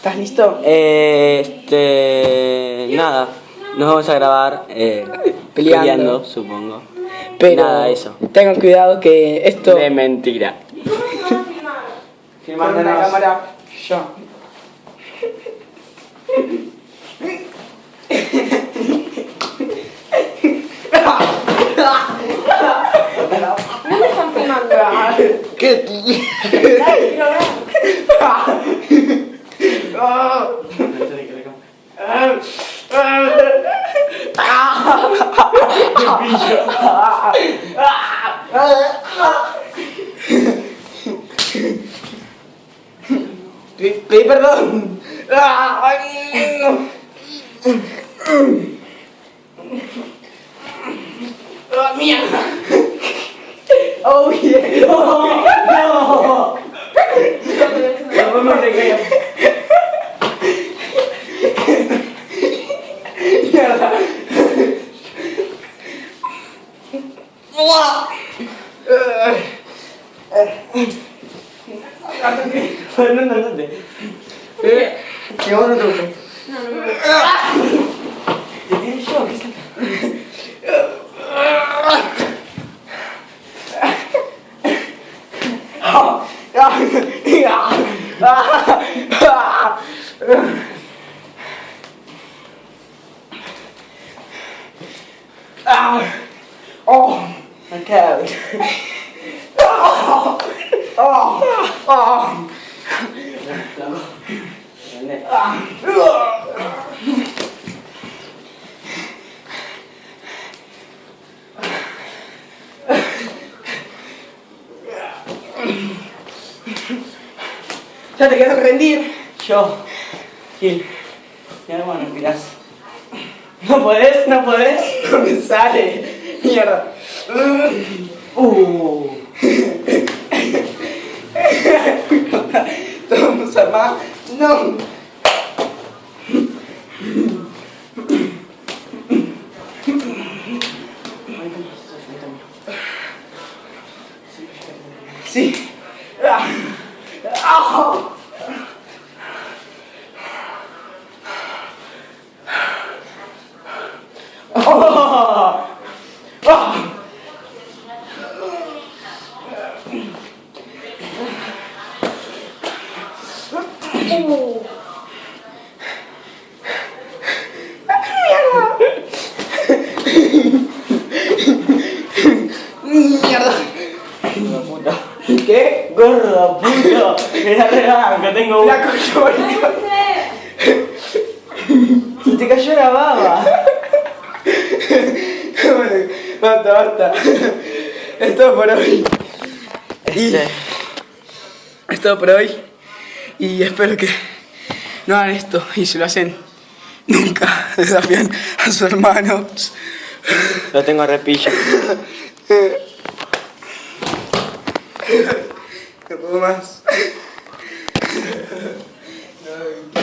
¿Estás listo? Eh, este. Nada. Nos vamos a grabar eh, Peleando. peleando. supongo. Pero Nada, eso. tengan cuidado que esto... De mentira. Con la cámara, yo. Filmando. ¿Qué tío? Pedí perdón. Ay, no. Ah, mierda. Oh, yeah. No. No. No te creo. Mierda. Fernando, andate. Eh, que vos no te gustes. Te tiro yo, ¿qué es Oh, my God. Oh, oh, oh. Ya te quedas rendir. Yo. Gil. Mi hermano, mirás. ¿No podés? ¿No podés? No me sale. Mierda. Uh. amar, não. Sim. Ah. Ah. Oh. Mierda. Gorda puta. ¿Qué? Gorda puta. Era rebanca, tengo una. La cochonita. Se te cayó la baba. Basta, basta. Es todo por hoy. Este. es todo por hoy. Y espero que no hagan esto. Y si lo hacen, nunca desafían a sus hermanos. Lo tengo a repillo. No puedo más.